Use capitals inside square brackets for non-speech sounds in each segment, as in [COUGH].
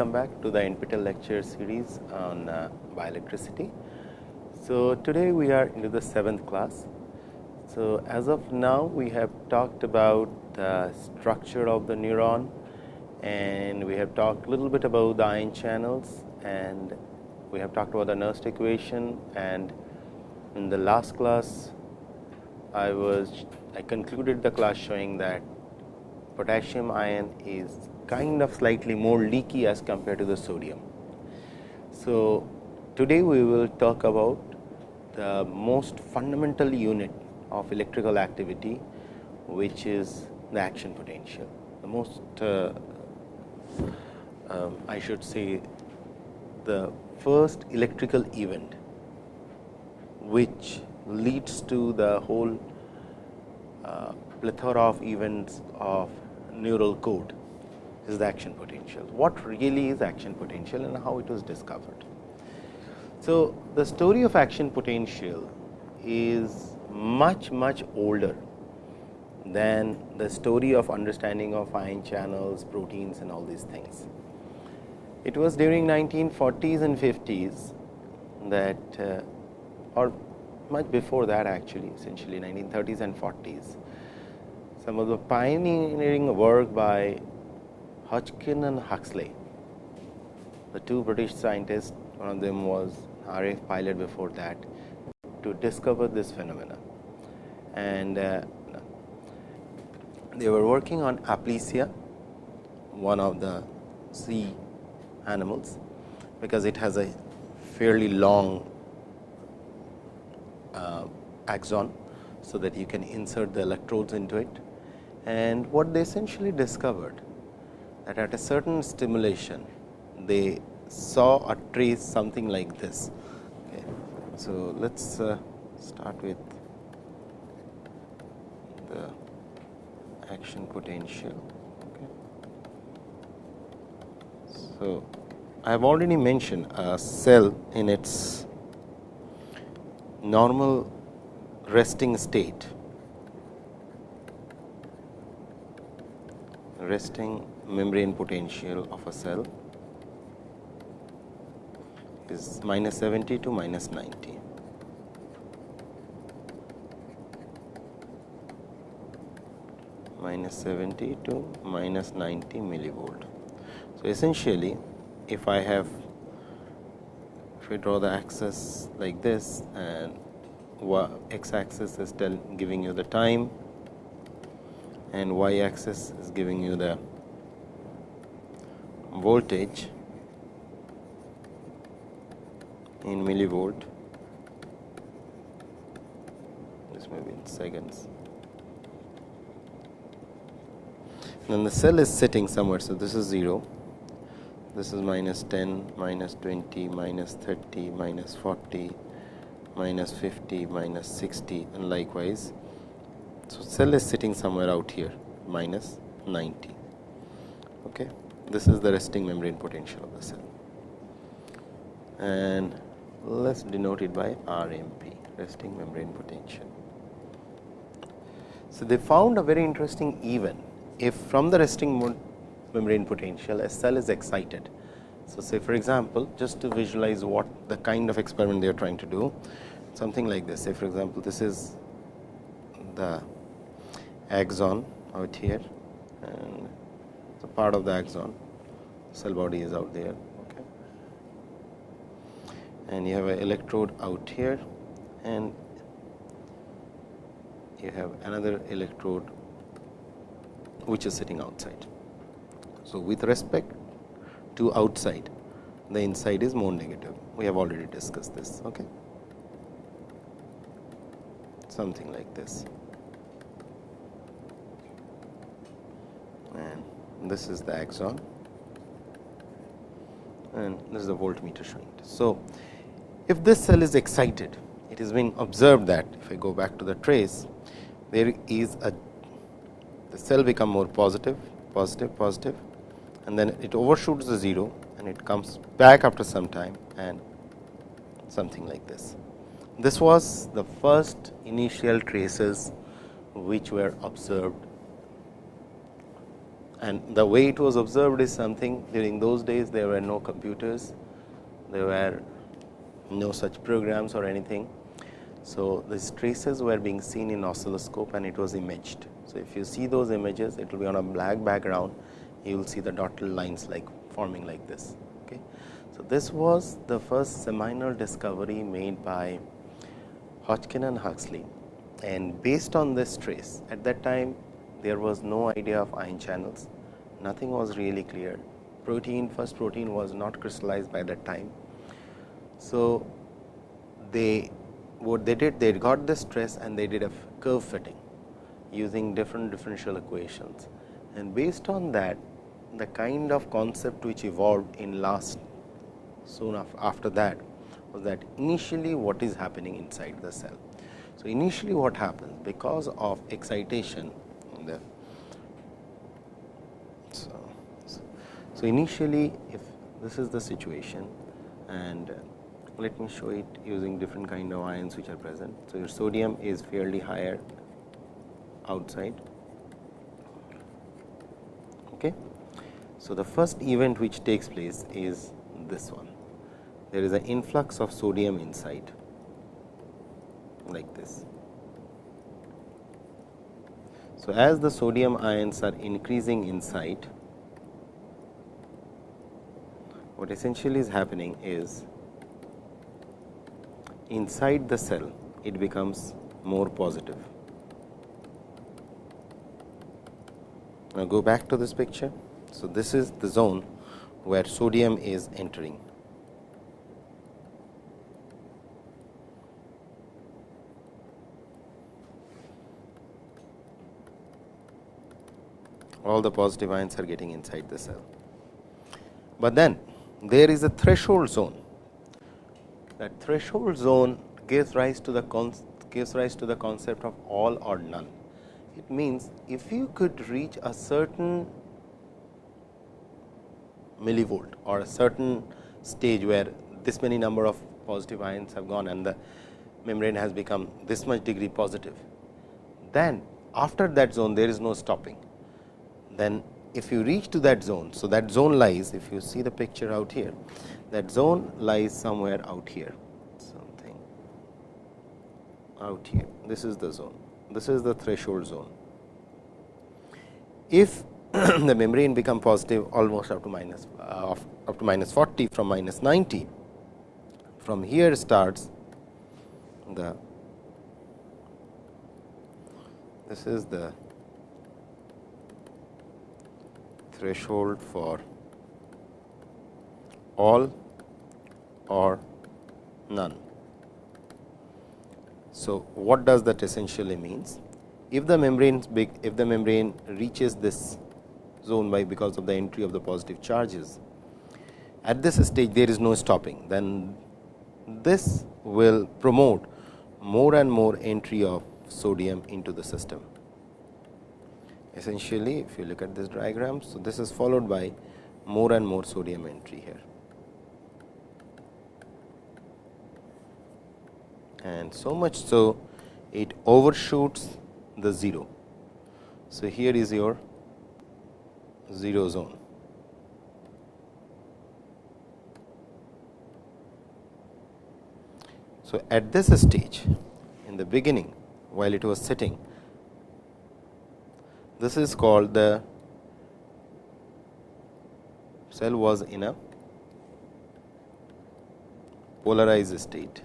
welcome back to the NPTEL lecture series on uh, bioelectricity. So, today we are into the seventh class. So, as of now we have talked about the structure of the neuron and we have talked a little bit about the ion channels and we have talked about the Nernst equation and in the last class I was I concluded the class showing that potassium ion is kind of slightly more leaky as compared to the sodium. So, today we will talk about the most fundamental unit of electrical activity which is the action potential. The most uh, um, I should say the first electrical event which leads to the whole uh, plethora of events of neural code is the action potential. What really is action potential and how it was discovered? So, the story of action potential is much much older than the story of understanding of ion channels, proteins and all these things. It was during 1940s and 50s that uh, or much before that actually essentially 1930s and 40s. Some of the pioneering work by Hodgkin and Huxley, the two British scientists, one of them was RAF pilot before that, to discover this phenomena. And uh, they were working on Aplysia, one of the sea animals, because it has a fairly long uh, axon, so that you can insert the electrodes into it. And what they essentially discovered that at a certain stimulation they saw a trace something like this. Okay. So, let us uh, start with the action potential. Okay. So, I have already mentioned a cell in its normal resting state resting membrane potential of a cell is minus 70 to minus 90. minus 70 to minus 90 millivolt. So, essentially if I have if we draw the axis like this and x axis is giving you the time and y axis is giving you the voltage in millivolt. This may be in seconds. Then the cell is sitting somewhere so this is 0 this is minus 10 minus 20 minus 30 minus 40 minus 50 minus 60 and likewise. So cell is sitting somewhere out here minus 90 okay this is the resting membrane potential of the cell and let us denote it by RMP resting membrane potential. So, they found a very interesting event if from the resting membrane potential a cell is excited. So, say for example, just to visualize what the kind of experiment they are trying to do something like this say for example, this is the axon out here and so part of the axon cell body is out there okay. and you have an electrode out here and you have another electrode which is sitting outside. So, with respect to outside the inside is more negative we have already discussed this okay. something like this and this is the axon and this is the voltmeter it. So, if this cell is excited it has been observed that if I go back to the trace there is a the cell become more positive positive positive and then it overshoots the 0 and it comes back after some time and something like this. This was the first initial traces which were observed and the way it was observed is something during those days there were no computers, there were no such programs or anything. So, these traces were being seen in oscilloscope and it was imaged. So, if you see those images it will be on a black background you will see the dotted lines like forming like this. Okay. So, this was the first seminal discovery made by Hodgkin and Huxley and based on this trace at that time there was no idea of ion channels, nothing was really clear. Protein first protein was not crystallized by that time. So, they what they did they got the stress and they did a curve fitting using different differential equations and based on that the kind of concept which evolved in last soon after that was that initially what is happening inside the cell. So, initially what happens because of excitation the so, so initially if this is the situation and uh, let me show it using different kind of ions which are present. So, your sodium is fairly higher outside. Okay. So, the first event which takes place is this one. There is an influx of sodium inside like this. So, as the sodium ions are increasing inside, what essentially is happening is inside the cell it becomes more positive. Now, go back to this picture. So, this is the zone where sodium is entering. All the positive ions are getting inside the cell. But then there is a threshold zone. That threshold zone gives rise to the gives rise to the concept of all or none. It means if you could reach a certain millivolt or a certain stage where this many number of positive ions have gone and the membrane has become this much degree positive, then after that zone there is no stopping then if you reach to that zone. So, that zone lies if you see the picture out here that zone lies somewhere out here something out here this is the zone this is the threshold zone. If [CLEARS THROAT] the membrane become positive almost up to minus uh, up to minus 40 from minus 90 from here starts the this is the threshold for all or none. So, what does that essentially means? If the membrane if the membrane reaches this zone by because of the entry of the positive charges, at this stage there is no stopping, then this will promote more and more entry of sodium into the system essentially if you look at this diagram. So, this is followed by more and more sodium entry here and so much so it overshoots the 0. So, here is your 0 zone. So, at this stage in the beginning while it was sitting this is called the cell was in a polarized state.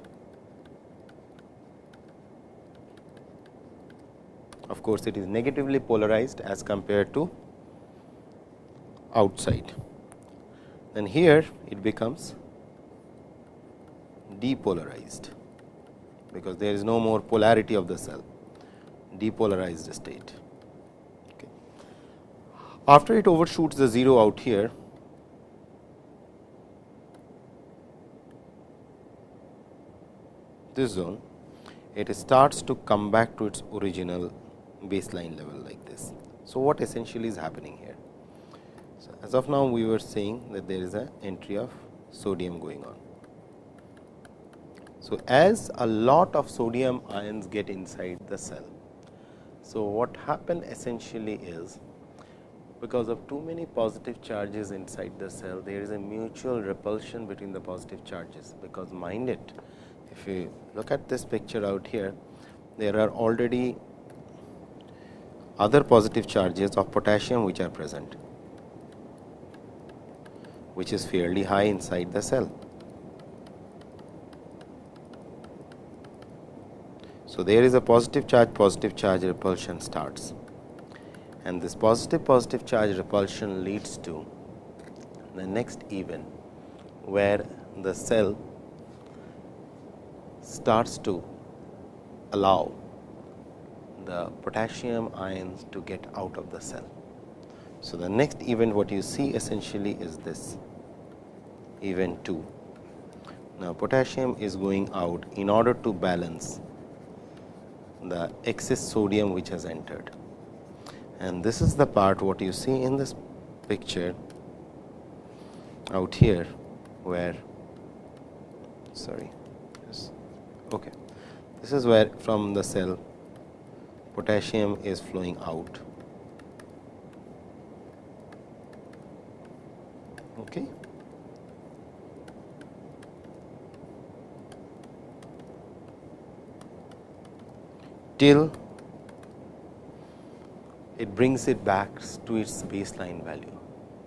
Of course, it is negatively polarized as compared to outside. Then here it becomes depolarized, because there is no more polarity of the cell, depolarized state. After it overshoots the 0 out here, this zone, it starts to come back to its original baseline level like this. So, what essentially is happening here? So, as of now we were saying that there is an entry of sodium going on. So, as a lot of sodium ions get inside the cell. So, what happened essentially is because of too many positive charges inside the cell, there is a mutual repulsion between the positive charges, because mind it, if you look at this picture out here, there are already other positive charges of potassium which are present, which is fairly high inside the cell. So, there is a positive charge positive charge repulsion starts and this positive positive charge repulsion leads to the next event where the cell starts to allow the potassium ions to get out of the cell. So, the next event what you see essentially is this event 2. Now, potassium is going out in order to balance the excess sodium which has entered and this is the part what you see in this picture out here where sorry yes, okay. This is where from the cell potassium is flowing out. Okay. Till it brings it back to its baseline value.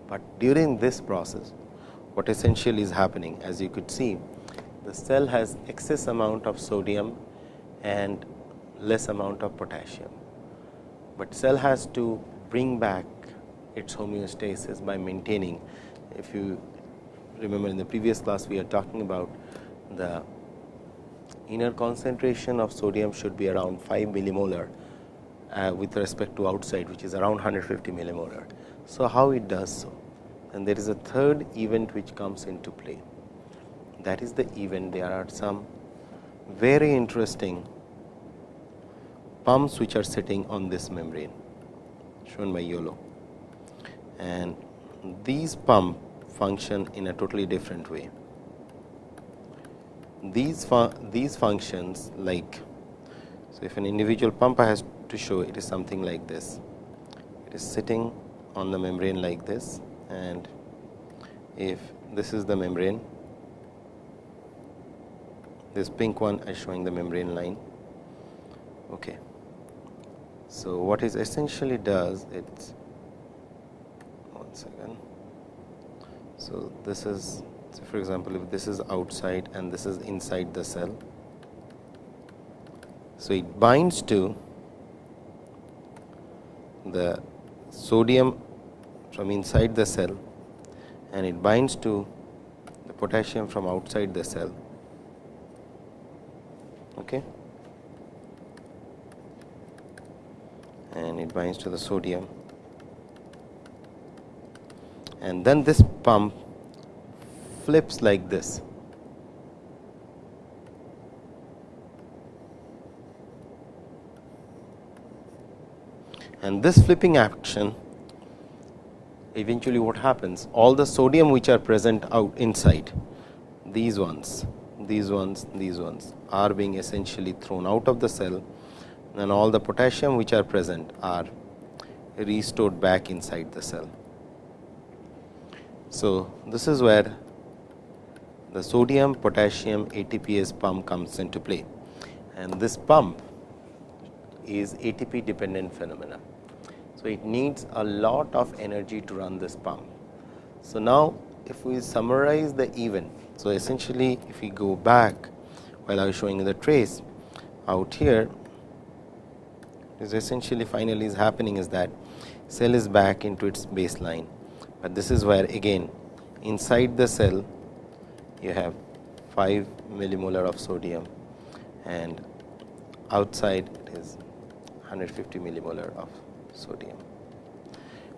But during this process, what essentially is happening as you could see, the cell has excess amount of sodium and less amount of potassium, but cell has to bring back its homeostasis by maintaining. If you remember in the previous class, we are talking about the inner concentration of sodium should be around 5 millimolar uh, with respect to outside which is around 150 millimolar. So, how it does so? And there is a third event which comes into play. That is the event there are some very interesting pumps which are sitting on this membrane shown by yellow and these pump function in a totally different way. These, fu these functions like so if an individual pump has to show it is something like this. It is sitting on the membrane like this and if this is the membrane, this pink one is showing the membrane line. Okay. So, what is essentially does it's one second. So, this is for example, if this is outside and this is inside the cell. So, it binds to the sodium from inside the cell and it binds to the potassium from outside the cell. Okay. And it binds to the sodium and then this pump flips like this and this flipping action eventually what happens? All the sodium which are present out inside these ones these ones these ones are being essentially thrown out of the cell. And all the potassium which are present are restored back inside the cell. So, this is where the sodium potassium ATPase pump comes into play. And this pump is ATP dependent phenomena. So, it needs a lot of energy to run this pump. So, now if we summarize the event. So, essentially if we go back while I was showing the trace out here is essentially finally is happening is that cell is back into its baseline, but this is where again inside the cell you have 5 millimolar of sodium and outside it is 150 millimolar of sodium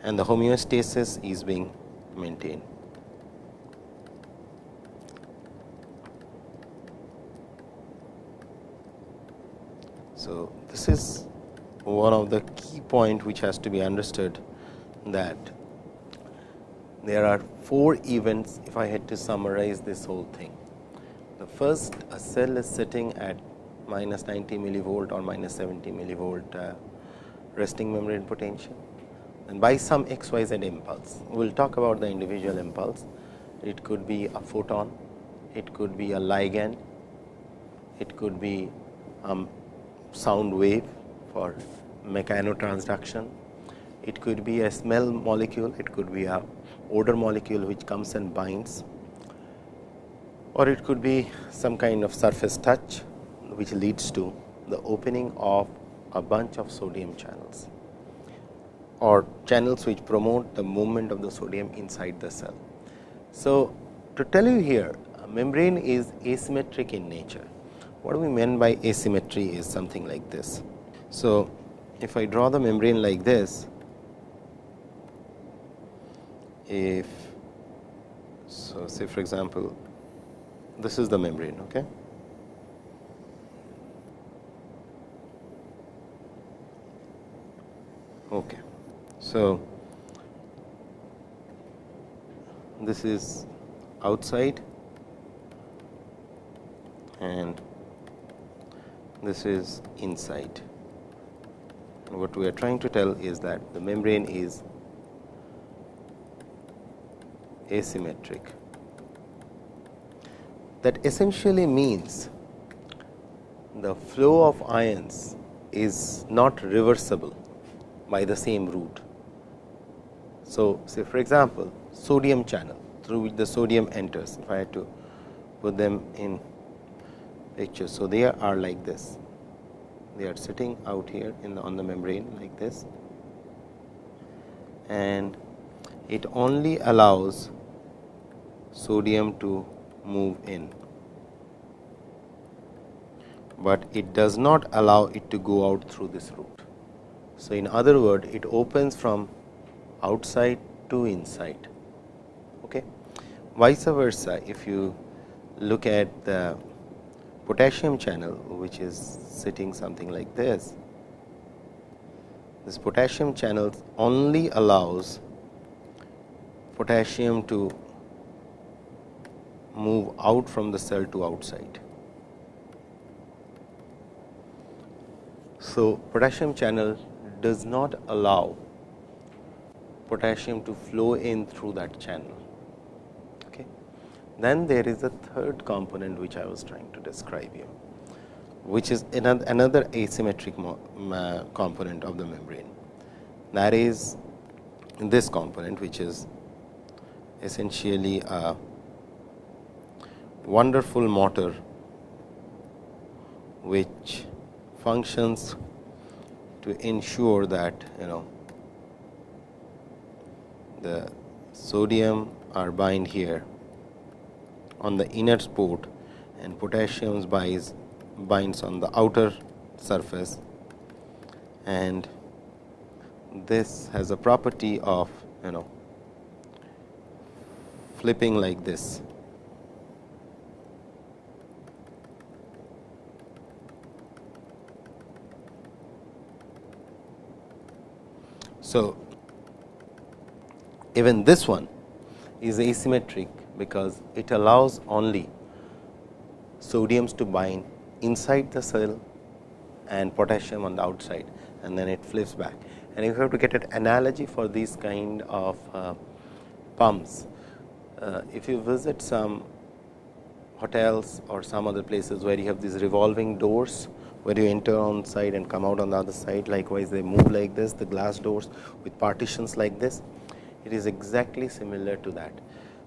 and the homeostasis is being maintained. So, this is one of the key point which has to be understood that there are four events if I had to summarize this whole thing. The first a cell is sitting at minus 90 millivolt or minus 70 millivolt uh, resting membrane potential. and by some x y z impulse. We will talk about the individual impulse. It could be a photon, it could be a ligand, it could be a sound wave for mechanotransduction, it could be a smell molecule, it could be a odor molecule which comes and binds or it could be some kind of surface touch which leads to the opening of a bunch of sodium channels or channels which promote the movement of the sodium inside the cell. So, to tell you here membrane is asymmetric in nature. What we mean by asymmetry is something like this. So, if I draw the membrane like this, if so say for example, this is the membrane. Okay. So, this is outside and this is inside. And what we are trying to tell is that the membrane is asymmetric. That essentially means the flow of ions is not reversible by the same route. So, say for example, sodium channel through which the sodium enters, if I had to put them in picture. So, they are like this, they are sitting out here in the, on the membrane like this and it only allows sodium to move in, but it does not allow it to go out through this route. So, in other word it opens from outside to inside. Okay. Vice versa, if you look at the potassium channel which is sitting something like this, this potassium channel only allows potassium to move out from the cell to outside. So, potassium channel does not allow potassium to flow in through that channel. Okay. Then there is a third component which I was trying to describe here, which is another asymmetric component of the membrane. That is this component which is essentially a wonderful motor which functions to ensure that you know the sodium are bind here on the inner port and potassium binds binds on the outer surface. And this has a property of you know flipping like this. So, even this one is asymmetric because it allows only sodiums to bind inside the cell and potassium on the outside and then it flips back. And if you have to get an analogy for these kind of uh, pumps, uh, if you visit some hotels or some other places where you have these revolving doors where you enter on side and come out on the other side likewise they move like this the glass doors with partitions like this it is exactly similar to that.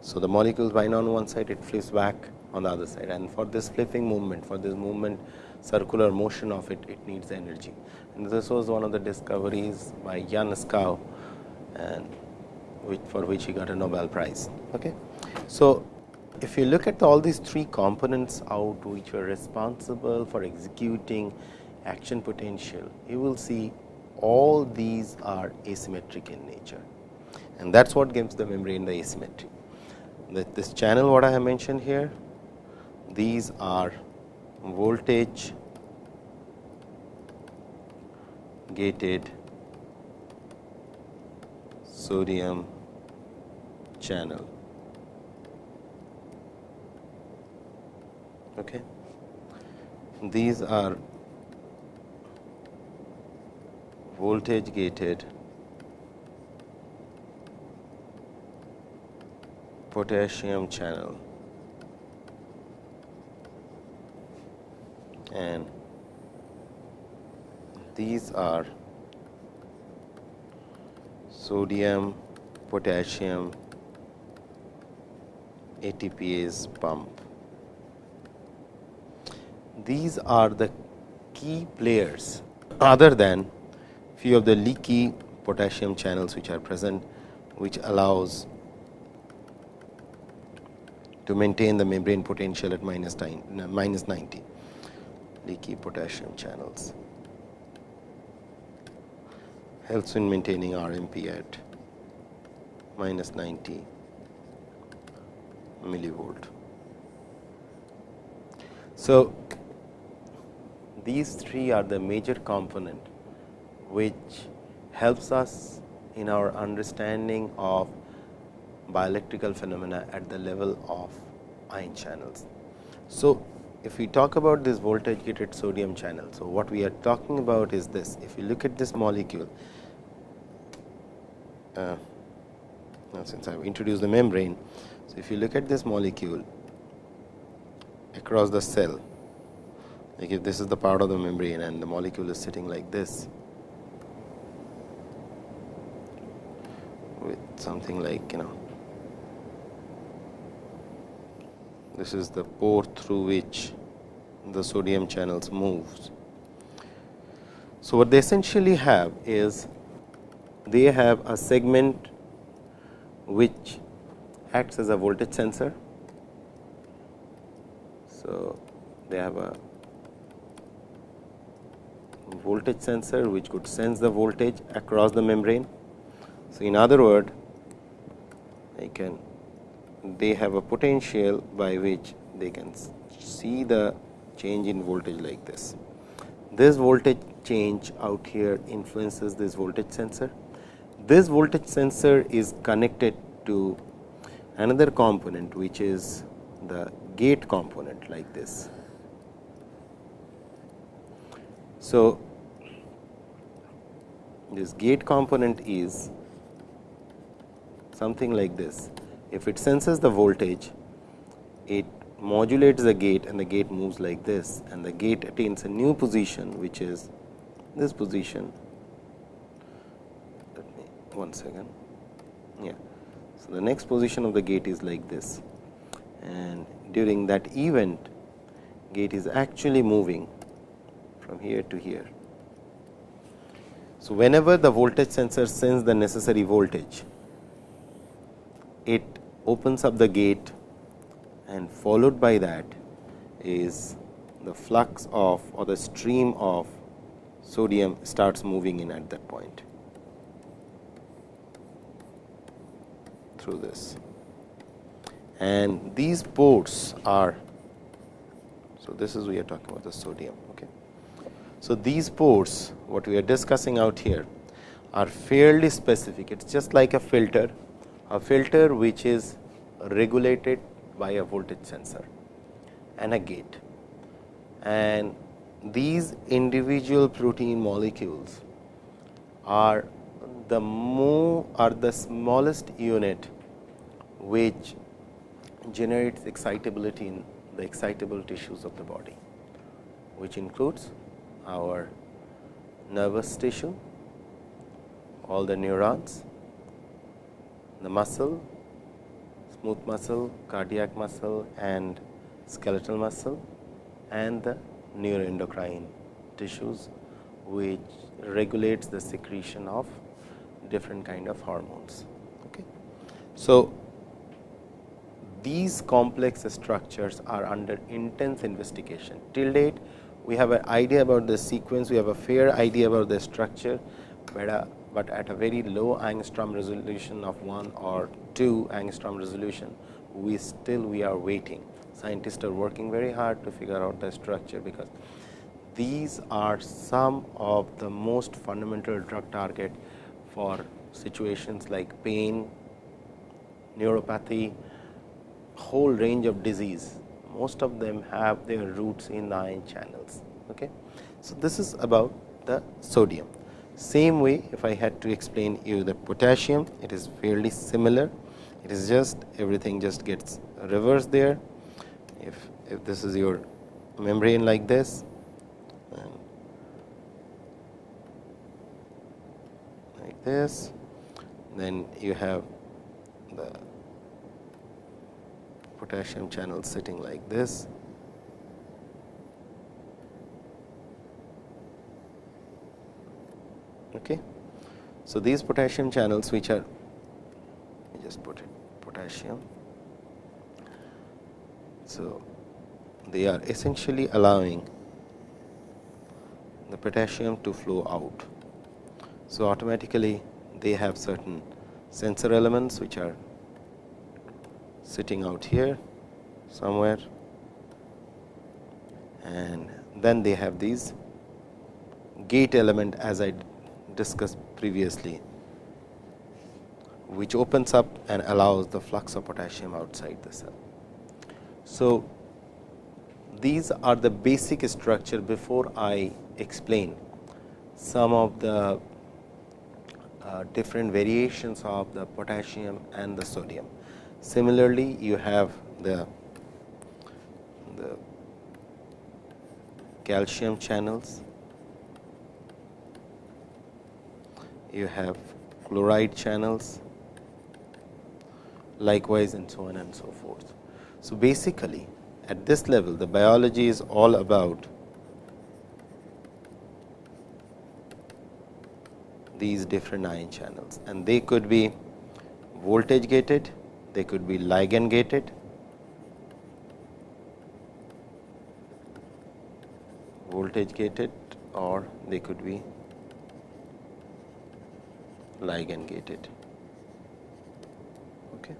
So, the molecules bind on one side it flips back on the other side and for this flipping movement for this movement circular motion of it it needs energy and this was one of the discoveries by Jan Skou and which for which he got a Nobel Prize. Okay. So, if you look at all these three components out which were responsible for executing action potential, you will see all these are asymmetric in nature and that is what gives the membrane the asymmetry. This channel what I have mentioned here, these are voltage gated sodium channel Okay. These are voltage gated potassium channel and these are sodium potassium ATPase pump. These are the key players other than few of the leaky potassium channels which are present which allows to maintain the membrane potential at minus, minus 90 leaky potassium channels helps in maintaining RMP at minus 90 millivolt. So, these three are the major component which helps us in our understanding of bioelectrical phenomena at the level of ion channels. So, if we talk about this voltage gated sodium channel. So, what we are talking about is this if you look at this molecule uh, since I have introduced the membrane. So, if you look at this molecule across the cell like if this is the part of the membrane and the molecule is sitting like this with something like you know this is the pore through which the sodium channels moves. So, what they essentially have is they have a segment which acts as a voltage sensor. So, they have a voltage sensor which could sense the voltage across the membrane. So, in other word I can they have a potential by which they can see the change in voltage like this. This voltage change out here influences this voltage sensor. This voltage sensor is connected to another component which is the gate component like this. So, this gate component is something like this. If it senses the voltage, it modulates the gate and the gate moves like this and the gate attains a new position which is this position. Let me one second. Yeah. So, the next position of the gate is like this and during that event gate is actually moving from here to here. So, whenever the voltage sensor sends the necessary voltage, it opens up the gate and followed by that is the flux of or the stream of sodium starts moving in at that point through this. And these ports are, so this is we are talking about the sodium. Okay. So, these ports what we are discussing out here are fairly specific. It is just like a filter, a filter which is regulated by a voltage sensor and a gate. And these individual protein molecules are the more are the smallest unit which generates excitability in the excitable tissues of the body, which includes our nervous tissue, all the neurons, the muscle, smooth muscle, cardiac muscle and skeletal muscle and the neuroendocrine tissues which regulates the secretion of different kind of hormones. Okay. So, these complex structures are under intense investigation. Till date, we have an idea about the sequence, we have a fair idea about the structure, but, uh, but at a very low angstrom resolution of 1 or 2 angstrom resolution, we still we are waiting. Scientists are working very hard to figure out the structure, because these are some of the most fundamental drug target for situations like pain, neuropathy, whole range of disease. Most of them have their roots in the ion channels. Okay. So, this is about the sodium. Same way if I had to explain you the potassium, it is fairly similar. it is just everything just gets reversed there. If, if this is your membrane like this like this, then you have the potassium channel sitting like this. Okay. So, these potassium channels which are just put it potassium. So, they are essentially allowing the potassium to flow out. So, automatically they have certain sensor elements which are sitting out here somewhere and then they have these gate element as I discussed previously which opens up and allows the flux of potassium outside the cell. So, these are the basic structure before I explain some of the uh, different variations of the potassium and the sodium. Similarly, you have the, the calcium channels, you have chloride channels, likewise and so on and so forth. So, basically at this level the biology is all about these different ion channels and they could be voltage gated, they could be ligand gated, voltage gated or they could be ligand gated. Okay.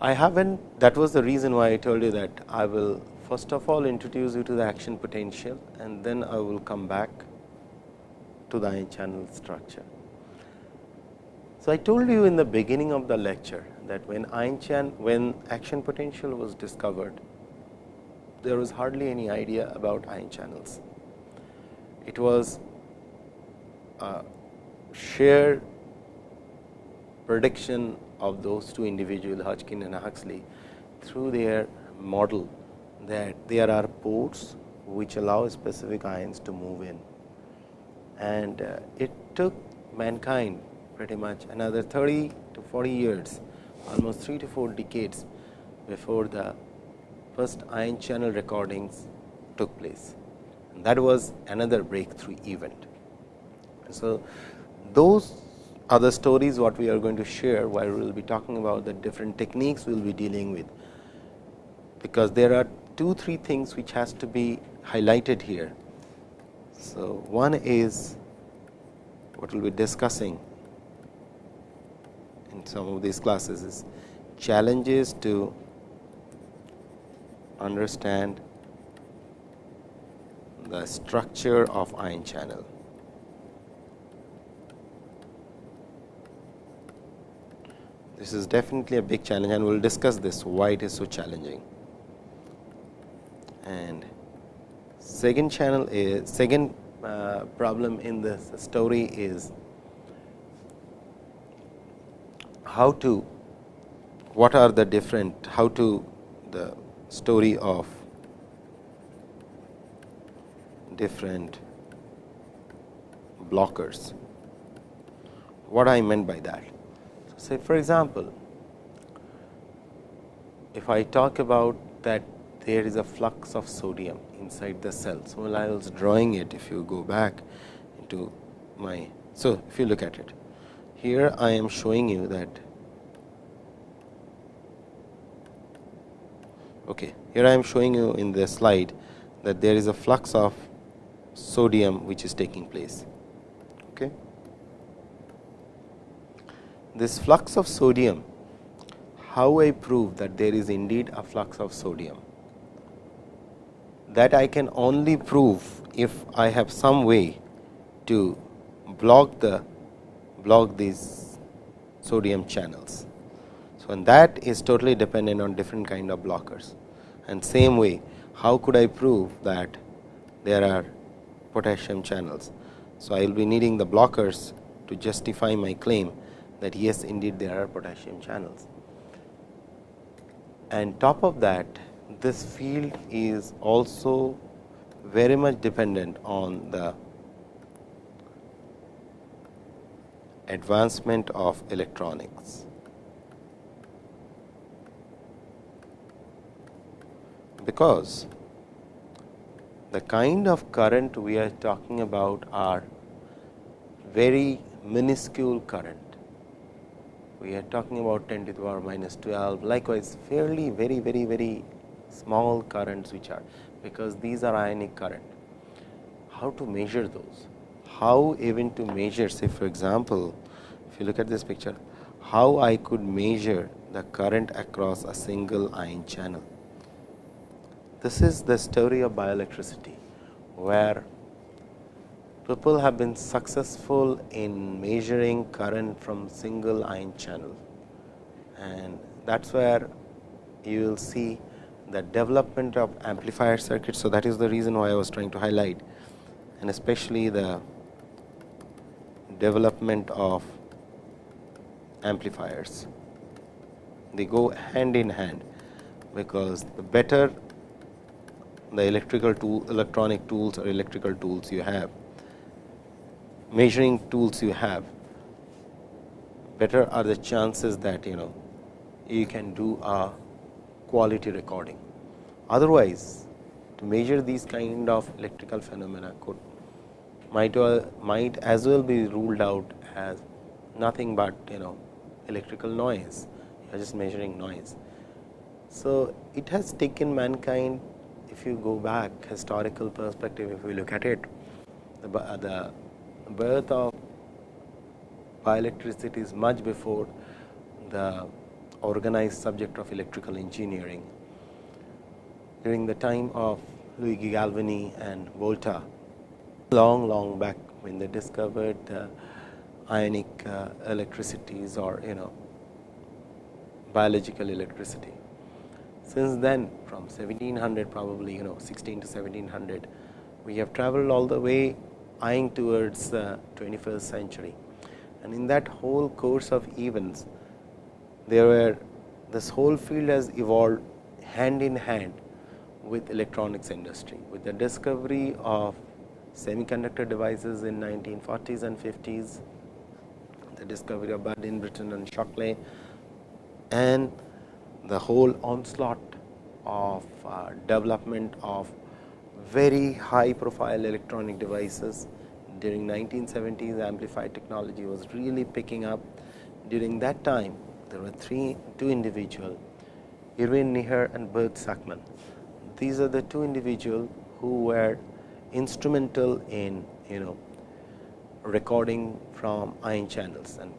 I haven't that was the reason why I told you that I will first of all introduce you to the action potential and then I will come back to the ion channel structure. So, I told you in the beginning of the lecture that when ion chan when action potential was discovered there was hardly any idea about ion channels. It was a shared prediction of those two individuals Hodgkin and Huxley through their model that there are ports which allow specific ions to move in. And uh, it took mankind pretty much another 30 to 40 years, almost 3 to 4 decades before the first ion channel recordings took place. And that was another breakthrough event. So, those are the stories what we are going to share while we will be talking about the different techniques we will be dealing with. Because there are two three things which has to be highlighted here. So, one is what we will be discussing in some of these classes is challenges to understand the structure of ion channel. This is definitely a big challenge and we will discuss this why it is so challenging. And second channel is second uh, problem in this story is how to what are the different how to the story of different blockers. What I meant by that? Say for example, if I talk about that there is a flux of sodium inside the cell. So, while I was drawing it, if you go back into my, so if you look at it, here I am showing you that, okay, here I am showing you in the slide that there is a flux of sodium which is taking place. Okay this flux of sodium, how I prove that there is indeed a flux of sodium? That I can only prove if I have some way to block the block these sodium channels. So, and that is totally dependent on different kind of blockers. And same way, how could I prove that there are potassium channels? So, I will be needing the blockers to justify my claim that yes indeed there are potassium channels. And top of that this field is also very much dependent on the advancement of electronics. Because the kind of current we are talking about are very minuscule current. We are talking about 10 to the power minus 12, likewise fairly very, very, very small currents which are, because these are ionic current. How to measure those? How even to measure say for example, if you look at this picture, how I could measure the current across a single ion channel. This is the story of bioelectricity, where people have been successful in measuring current from single ion channel and that is where you will see the development of amplifier circuits. So, that is the reason why I was trying to highlight and especially the development of amplifiers. They go hand in hand, because the better the electrical tool electronic tools or electrical tools you have, measuring tools you have, better are the chances that you know you can do a quality recording. Otherwise, to measure these kind of electrical phenomena could might well, might as well be ruled out as nothing but you know electrical noise, you are just measuring noise. So, it has taken mankind if you go back historical perspective if we look at it the, the birth of bioelectricity is much before the organized subject of electrical engineering. During the time of Luigi Galvani and Volta, long long back when they discovered uh, ionic uh, electricities or you know biological electricity. Since then from 1700 probably you know 16 to 1700 we have traveled all the way eyeing towards the 21st century. And in that whole course of events there were this whole field has evolved hand in hand with electronics industry. With the discovery of semiconductor devices in 1940s and 50s the discovery of Bardeen, Brattain, and Shockley and the whole onslaught of uh, development of very high profile electronic devices during 1970s amplified technology was really picking up. During that time there were three two individuals Erwin Neher and Bert Sakmann. These are the two individuals who were instrumental in you know recording from ion channels and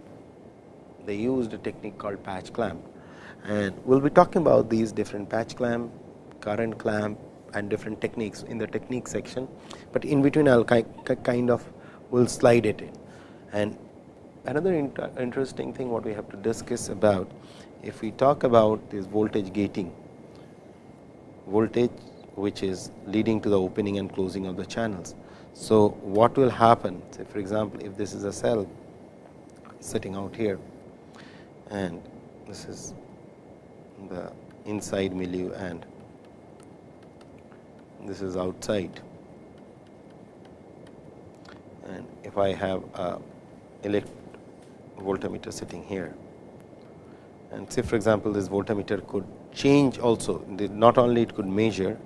they used a technique called patch clamp and we will be talking about these different patch clamp, current clamp and different techniques in the technique section, but in between I will kind of will slide it in. And another inter interesting thing what we have to discuss about if we talk about this voltage gating, voltage which is leading to the opening and closing of the channels. So, what will happen say for example, if this is a cell sitting out here and this is the inside milieu and this is outside and if I have a elect voltmeter sitting here and say for example, this voltmeter could change also not only it could measure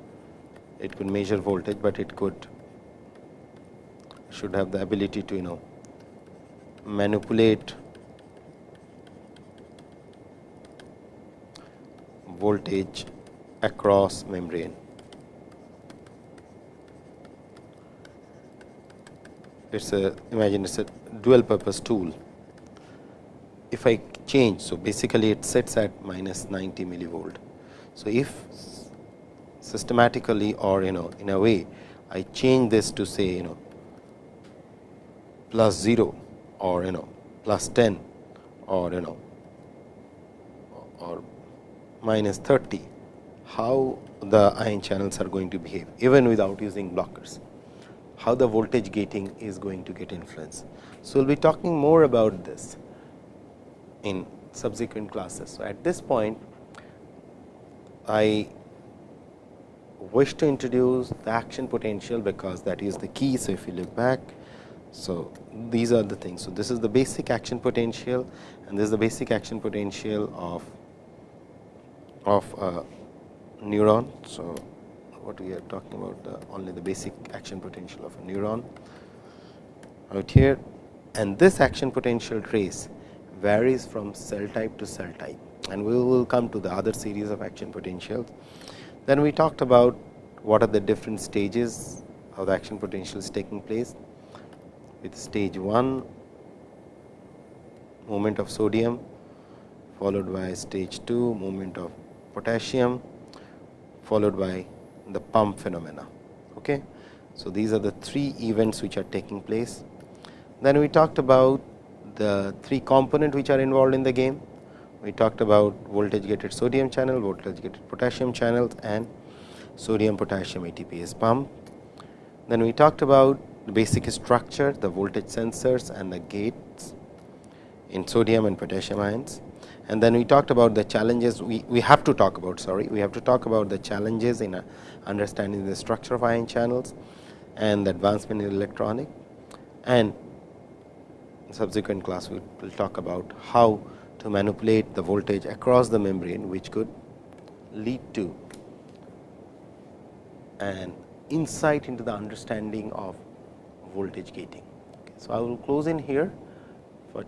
it could measure voltage, but it could should have the ability to you know manipulate voltage across membrane. It is a imagine it is a dual purpose tool. If I change, so basically it sets at minus 90 millivolt. So, if systematically or you know in a way I change this to say you know plus 0 or you know plus 10 or you know or minus 30, how the ion channels are going to behave even without using blockers, how the voltage gating is going to get influence. So, we will be talking more about this. in subsequent classes. So, at this point I wish to introduce the action potential because that is the key. So, if you look back, so these are the things. So, this is the basic action potential and this is the basic action potential of of a neuron. So, what we are talking about the only the basic action potential of a neuron out here and this action potential trace varies from cell type to cell type and we will come to the other series of action potentials. Then we talked about what are the different stages of the action potentials taking place with stage 1 movement of sodium followed by stage 2 movement of potassium followed by the pump phenomena. Okay. So, these are the three events which are taking place. Then we talked about the three component which are involved in the game. We talked about voltage gated sodium channel, voltage gated potassium channels and sodium potassium ATPase pump. Then we talked about the basic structure, the voltage sensors and the gates in sodium and potassium ions. And then we talked about the challenges we, we have to talk about sorry we have to talk about the challenges in uh, understanding the structure of ion channels and the advancement in electronic and subsequent class we will talk about how to manipulate the voltage across the membrane which could lead to an insight into the understanding of voltage gating. Okay. So, I will close in here for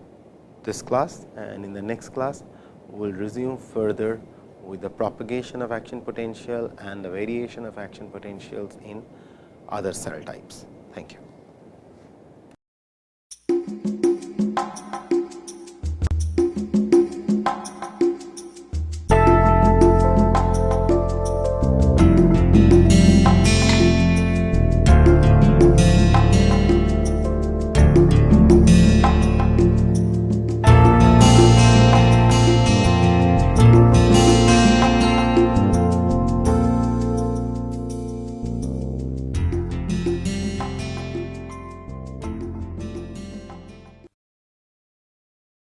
this class and in the next class will resume further with the propagation of action potential and the variation of action potentials in other cell types. Thank you.